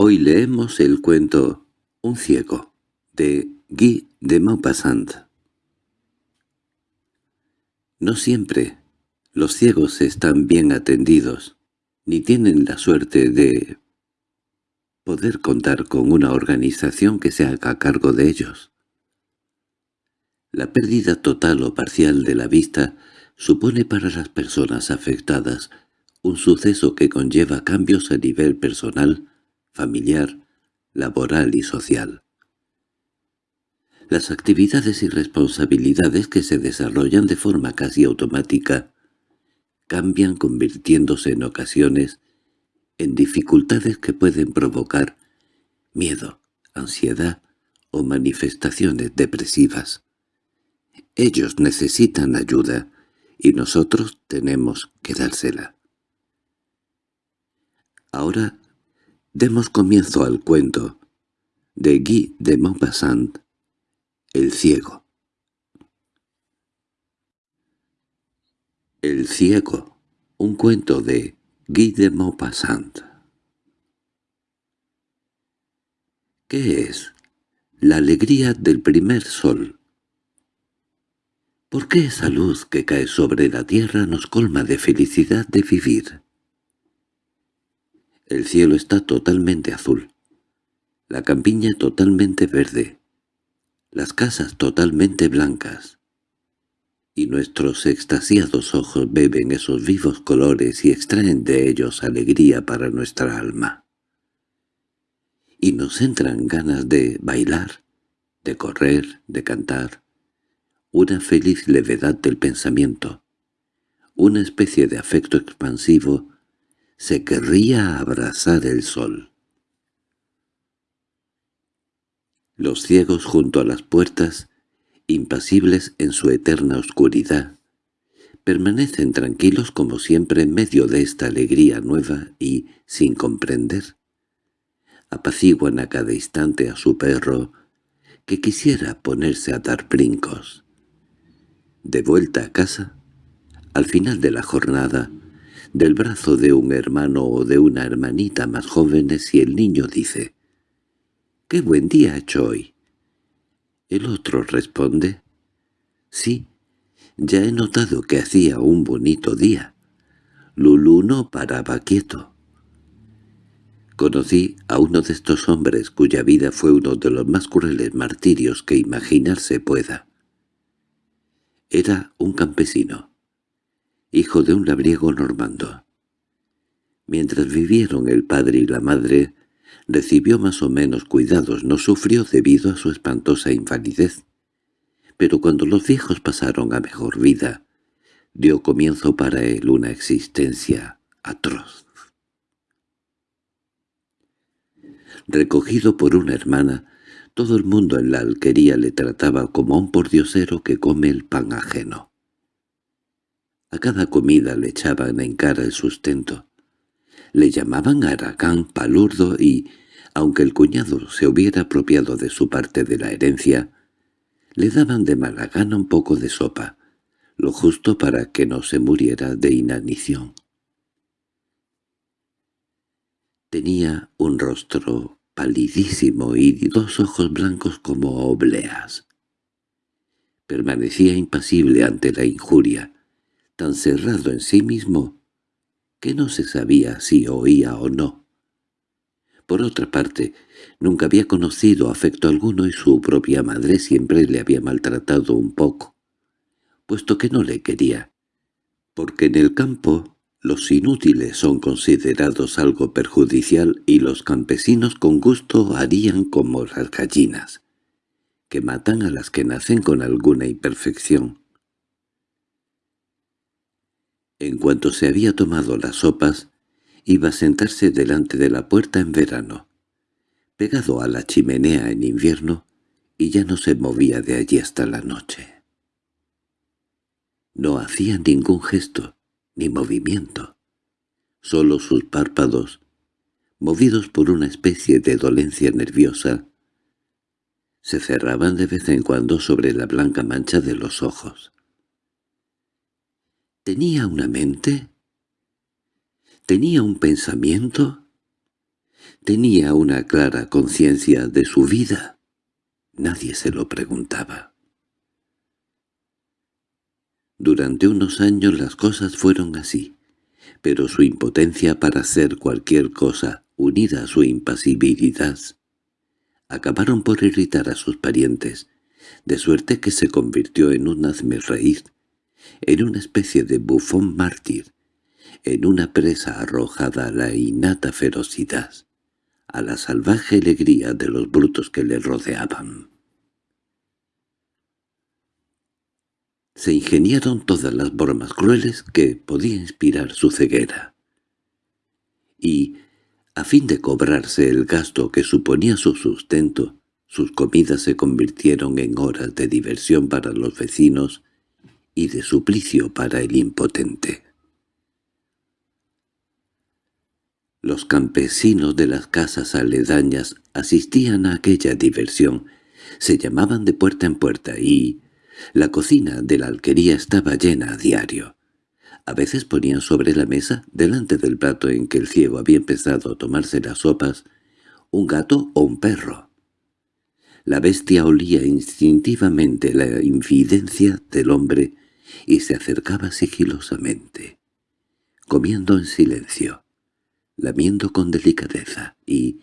Hoy leemos el cuento Un ciego, de Guy de Maupassant. No siempre los ciegos están bien atendidos, ni tienen la suerte de poder contar con una organización que se haga cargo de ellos. La pérdida total o parcial de la vista supone para las personas afectadas un suceso que conlleva cambios a nivel personal, familiar, laboral y social. Las actividades y responsabilidades que se desarrollan de forma casi automática cambian convirtiéndose en ocasiones en dificultades que pueden provocar miedo, ansiedad o manifestaciones depresivas. Ellos necesitan ayuda y nosotros tenemos que dársela. Ahora demos comienzo al cuento de Guy de Maupassant, El ciego. El ciego, un cuento de Guy de Maupassant. ¿Qué es? La alegría del primer sol. ¿Por qué esa luz que cae sobre la tierra nos colma de felicidad de vivir? El cielo está totalmente azul, la campiña totalmente verde, las casas totalmente blancas, y nuestros extasiados ojos beben esos vivos colores y extraen de ellos alegría para nuestra alma. Y nos entran ganas de bailar, de correr, de cantar, una feliz levedad del pensamiento, una especie de afecto expansivo se querría abrazar el sol. Los ciegos junto a las puertas, impasibles en su eterna oscuridad, permanecen tranquilos como siempre en medio de esta alegría nueva y, sin comprender, apaciguan a cada instante a su perro, que quisiera ponerse a dar brincos. De vuelta a casa, al final de la jornada, del brazo de un hermano o de una hermanita más jóvenes y el niño dice «¡Qué buen día ha hecho hoy!». El otro responde «Sí, ya he notado que hacía un bonito día. Lulú no paraba quieto». Conocí a uno de estos hombres cuya vida fue uno de los más crueles martirios que imaginarse pueda. Era un campesino hijo de un labriego normando. Mientras vivieron el padre y la madre, recibió más o menos cuidados, no sufrió debido a su espantosa invalidez. Pero cuando los viejos pasaron a mejor vida, dio comienzo para él una existencia atroz. Recogido por una hermana, todo el mundo en la alquería le trataba como a un pordiosero que come el pan ajeno. A cada comida le echaban en cara el sustento. Le llamaban Aragán palurdo y, aunque el cuñado se hubiera apropiado de su parte de la herencia, le daban de mala gana un poco de sopa, lo justo para que no se muriera de inanición. Tenía un rostro palidísimo y dos ojos blancos como obleas. Permanecía impasible ante la injuria, tan cerrado en sí mismo que no se sabía si oía o no. Por otra parte, nunca había conocido afecto alguno y su propia madre siempre le había maltratado un poco, puesto que no le quería, porque en el campo los inútiles son considerados algo perjudicial y los campesinos con gusto harían como las gallinas, que matan a las que nacen con alguna imperfección. En cuanto se había tomado las sopas, iba a sentarse delante de la puerta en verano, pegado a la chimenea en invierno, y ya no se movía de allí hasta la noche. No hacía ningún gesto, ni movimiento. Solo sus párpados, movidos por una especie de dolencia nerviosa, se cerraban de vez en cuando sobre la blanca mancha de los ojos. ¿Tenía una mente? ¿Tenía un pensamiento? ¿Tenía una clara conciencia de su vida? Nadie se lo preguntaba. Durante unos años las cosas fueron así, pero su impotencia para hacer cualquier cosa, unida a su impasibilidad, acabaron por irritar a sus parientes, de suerte que se convirtió en un hazme-reír, en una especie de bufón mártir, en una presa arrojada a la innata ferocidad, a la salvaje alegría de los brutos que le rodeaban. se ingeniaron todas las bromas crueles que podía inspirar su ceguera. Y, a fin de cobrarse el gasto que suponía su sustento, sus comidas se convirtieron en horas de diversión para los vecinos y de suplicio para el impotente. Los campesinos de las casas aledañas asistían a aquella diversión, se llamaban de puerta en puerta y, la cocina de la alquería estaba llena a diario. A veces ponían sobre la mesa, delante del plato en que el ciego había empezado a tomarse las sopas, un gato o un perro. La bestia olía instintivamente la infidencia del hombre y se acercaba sigilosamente, comiendo en silencio, lamiendo con delicadeza y,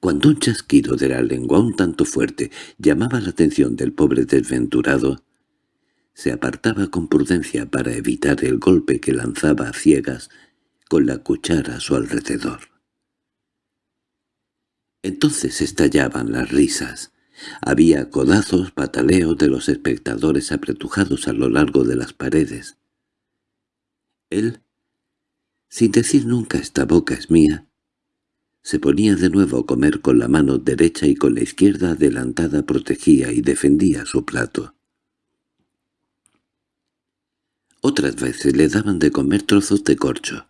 cuando un chasquido de la lengua un tanto fuerte llamaba la atención del pobre desventurado, se apartaba con prudencia para evitar el golpe que lanzaba a ciegas con la cuchara a su alrededor. Entonces estallaban las risas. Había codazos, pataleos de los espectadores apretujados a lo largo de las paredes. Él, sin decir nunca «esta boca es mía», se ponía de nuevo a comer con la mano derecha y con la izquierda adelantada protegía y defendía su plato. Otras veces le daban de comer trozos de corcho,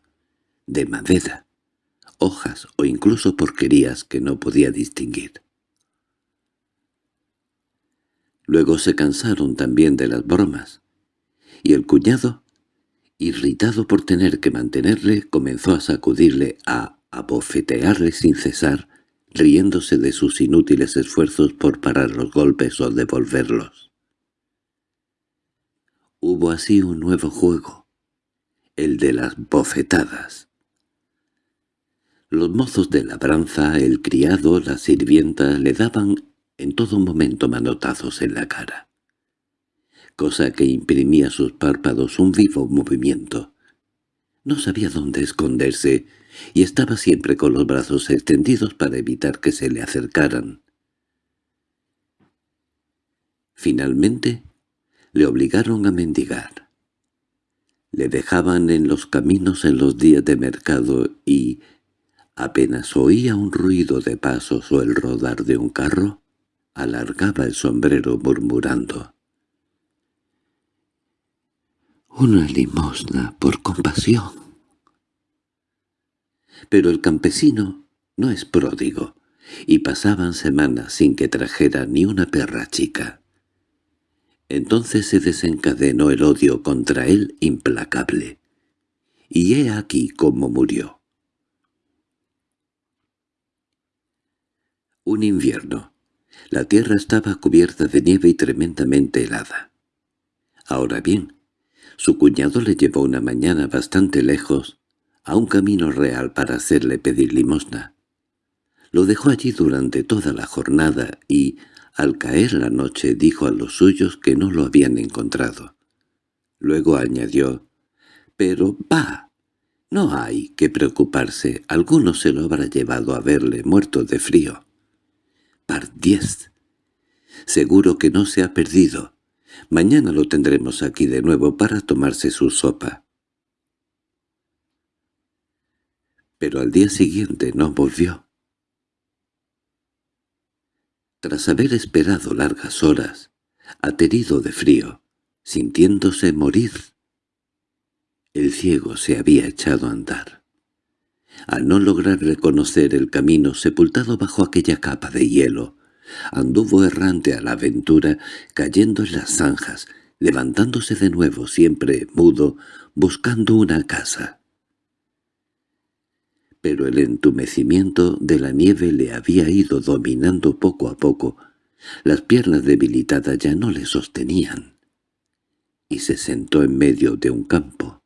de madera, hojas o incluso porquerías que no podía distinguir. Luego se cansaron también de las bromas, y el cuñado, irritado por tener que mantenerle, comenzó a sacudirle a abofetearle sin cesar, riéndose de sus inútiles esfuerzos por parar los golpes o devolverlos. Hubo así un nuevo juego, el de las bofetadas. Los mozos de labranza, el criado, la sirvienta, le daban en todo momento manotazos en la cara, cosa que imprimía a sus párpados un vivo movimiento. No sabía dónde esconderse, y estaba siempre con los brazos extendidos para evitar que se le acercaran. Finalmente, le obligaron a mendigar. Le dejaban en los caminos en los días de mercado y, apenas oía un ruido de pasos o el rodar de un carro, alargaba el sombrero murmurando. «Una limosna por compasión» pero el campesino no es pródigo, y pasaban semanas sin que trajera ni una perra chica. Entonces se desencadenó el odio contra él implacable, y he aquí cómo murió. Un invierno. La tierra estaba cubierta de nieve y tremendamente helada. Ahora bien, su cuñado le llevó una mañana bastante lejos a un camino real para hacerle pedir limosna. Lo dejó allí durante toda la jornada y, al caer la noche, dijo a los suyos que no lo habían encontrado. Luego añadió, «Pero, va, no hay que preocuparse, alguno se lo habrá llevado a verle muerto de frío». «Pardiez, seguro que no se ha perdido. Mañana lo tendremos aquí de nuevo para tomarse su sopa». pero al día siguiente no volvió. Tras haber esperado largas horas, aterido de frío, sintiéndose morir, el ciego se había echado a andar. Al no lograr reconocer el camino sepultado bajo aquella capa de hielo, anduvo errante a la aventura, cayendo en las zanjas, levantándose de nuevo siempre mudo, buscando una casa pero el entumecimiento de la nieve le había ido dominando poco a poco. Las piernas debilitadas ya no le sostenían. Y se sentó en medio de un campo.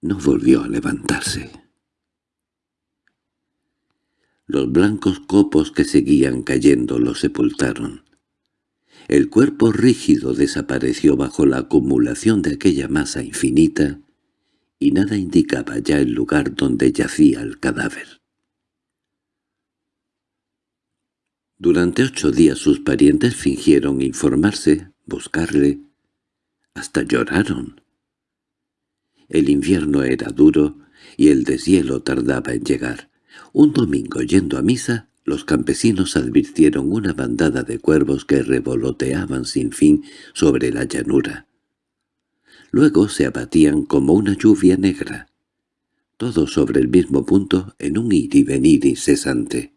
No volvió a levantarse. Los blancos copos que seguían cayendo lo sepultaron. El cuerpo rígido desapareció bajo la acumulación de aquella masa infinita y nada indicaba ya el lugar donde yacía el cadáver. Durante ocho días sus parientes fingieron informarse, buscarle, hasta lloraron. El invierno era duro y el deshielo tardaba en llegar. Un domingo yendo a misa, los campesinos advirtieron una bandada de cuervos que revoloteaban sin fin sobre la llanura. Luego se abatían como una lluvia negra, todos sobre el mismo punto en un ir y venir incesante.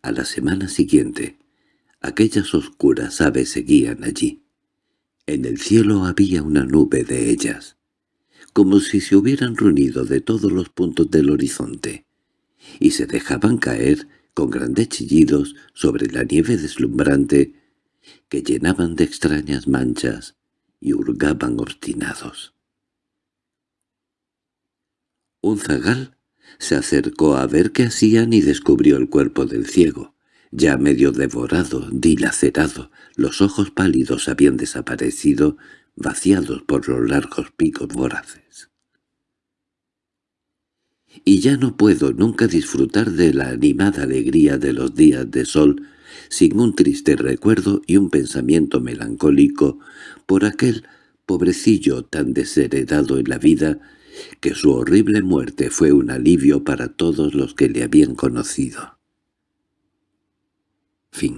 A la semana siguiente, aquellas oscuras aves seguían allí. En el cielo había una nube de ellas como si se hubieran reunido de todos los puntos del horizonte, y se dejaban caer con grandes chillidos sobre la nieve deslumbrante que llenaban de extrañas manchas y hurgaban obstinados. Un zagal se acercó a ver qué hacían y descubrió el cuerpo del ciego, ya medio devorado, dilacerado, los ojos pálidos habían desaparecido vaciados por los largos picos voraces. Y ya no puedo nunca disfrutar de la animada alegría de los días de sol sin un triste recuerdo y un pensamiento melancólico por aquel pobrecillo tan desheredado en la vida que su horrible muerte fue un alivio para todos los que le habían conocido. Fin